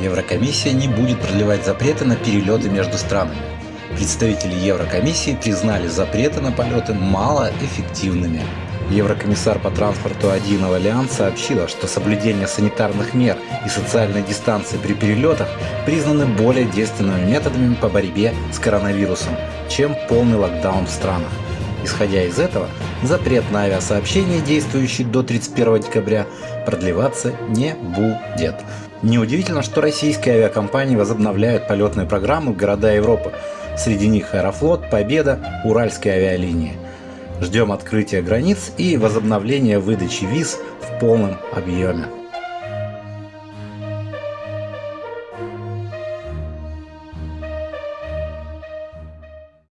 Еврокомиссия не будет продлевать запреты на перелеты между странами. Представители Еврокомиссии признали запреты на полеты малоэффективными. Еврокомиссар по транспорту 1 Валиант сообщила, что соблюдение санитарных мер и социальной дистанции при перелетах признаны более действенными методами по борьбе с коронавирусом, чем полный локдаун в странах. Исходя из этого, запрет на авиасообщение, действующий до 31 декабря, продлеваться не будет. Неудивительно, что российские авиакомпании возобновляют полетные программы в города Европы. Среди них Аэрофлот, Победа, Уральские авиалинии. Ждем открытия границ и возобновления выдачи виз в полном объеме.